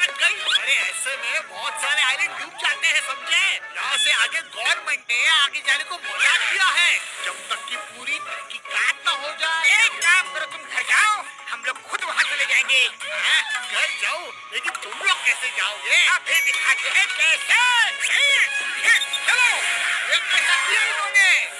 में बहुत सारे आइलैंड डूब जाते हैं समझे? यहाँ से आगे गवर्नमेंट ने आगे जाने को मना किया है। जब तक की पूरी तहकीकात न हो जाए। एक काम करो तुम घर जाओ। हम लोग खुद वहाँ चले जाएँगे। हाँ, घर जाओ लेकिन तुम लोग कैसे जाओगे? अभी दिखाते हैं कैसे। इन्होंने।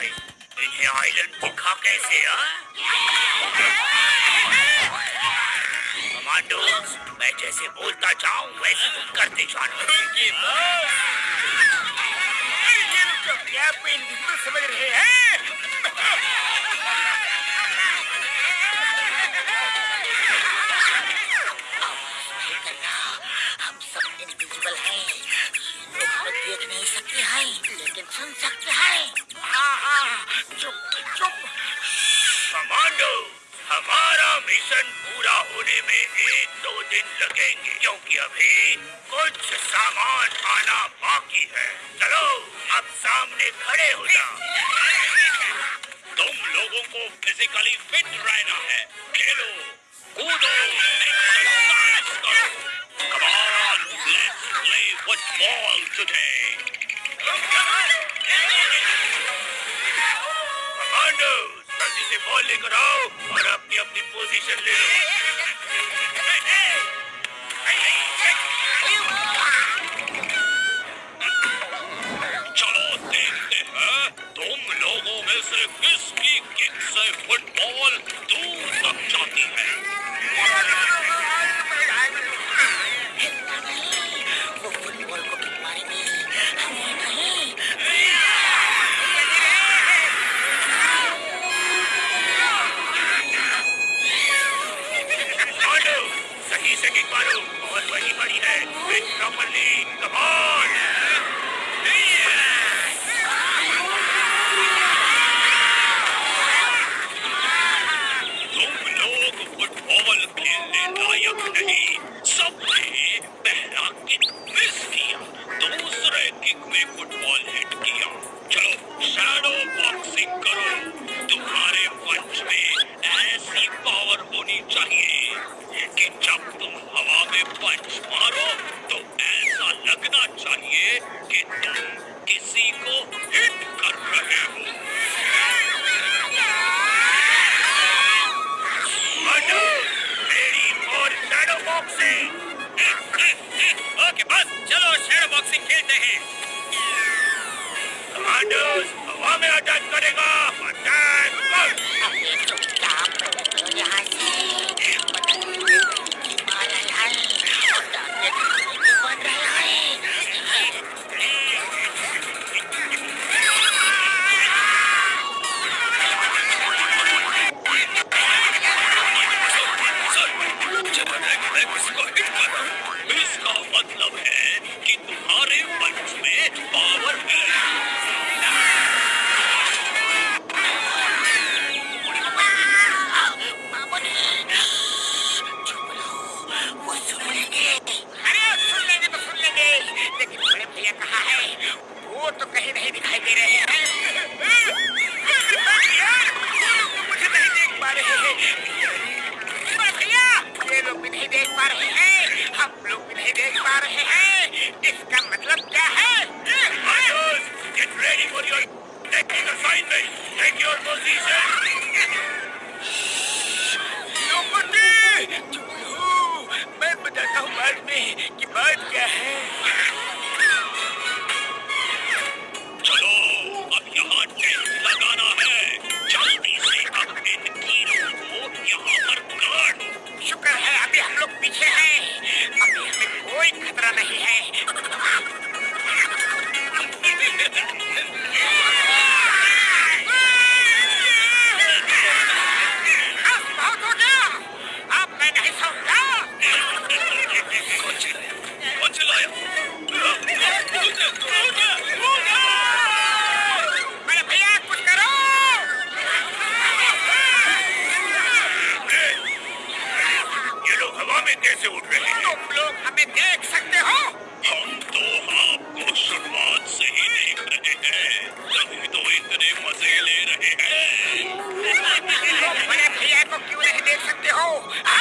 कैसे आए इन्हें आइलैंड दिखा कैसे कमांडोज मैं जैसे बोलता जाऊँ वैसे तुम करते जाना। ये लोग तो समझ रहे हैं। हम सब इनविजिबल हैं। लोग देख नहीं सकते हैं लेकिन सुन सकते हाँ। चुप चुप कमांडो हमारा मिशन पूरा होने में एक दो दिन लगेंगे क्योंकि अभी कुछ सामान आना बाकी है। चलो अब सामने खड़े हो जाओ। तुम लोगों को फिजिकली फिट रहना है। खेलो कूदो exercise करो Come on, let's से बॉल लेकर आओ और अपनी अपनी पोजीशन ले लो। चलो देखते हैं, तुम लोगों में से किसकी किक से football assignment. Take your position. मैं बताता हूँ बाद में कि बात क्या है। चलो अब यहाँ टेंट लगाना है। जल्दी से तीनों को यहाँ पर गाड़ शुक्र है अभी हम लोग पीछे हैं। अभी हमें कोई खतरा नहीं है। सकते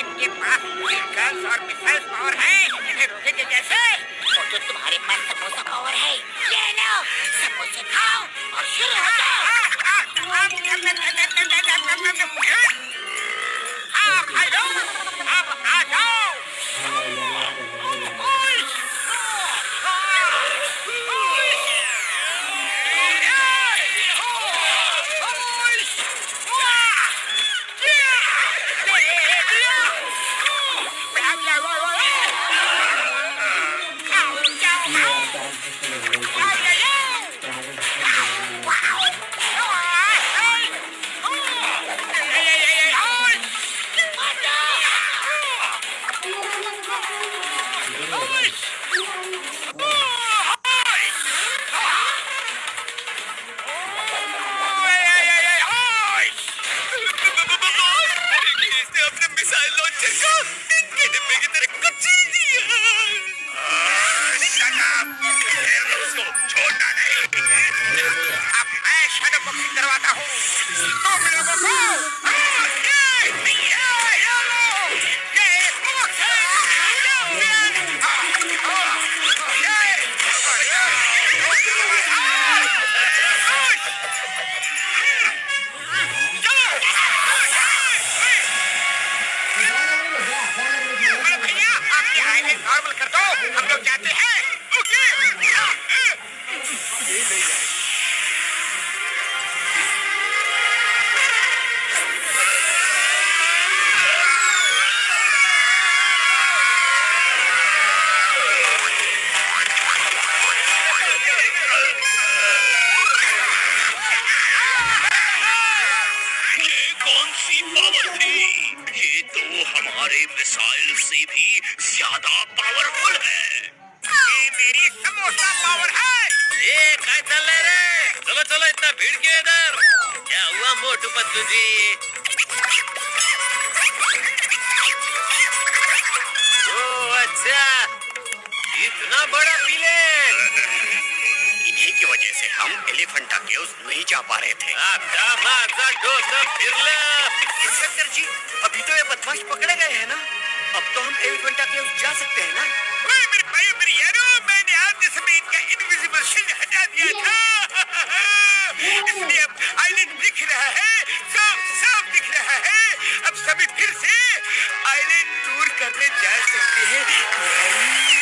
इनके पास गन्स और मिसाइल पावर है। इन्हें रोकेंगे कैसे? और जो तुम्हारे पास समोसा पावर है ये लो समोसे खाओ और शुरू हो जाओ। आप आ जाओ आप आ जाओ। ये चलो भीड़ के इधर। क्या हुआ मोटू पतलू जी? ओ अच्छा। इतना बड़ा विलेन इन्हीं की वजह से हम एलिफेंटा केव्स नहीं जा पा रहे थे। इंस्पेक्टर जी अभी तो ये बदमाश पकड़े गए हैं ना। अब तो हम एलिफेंटा केव्स जा सकते हैं ना। ओए मेरे भाई मेरे यारो मैंने समय इनका इनविजिबल शिल्ड हटा दिया था? इसलिए आइलैंड दिख रहा है साफ़ साफ़ दिख रहा है। अब सभी फिर से आइलैंड टूर करने जा सकते हैं।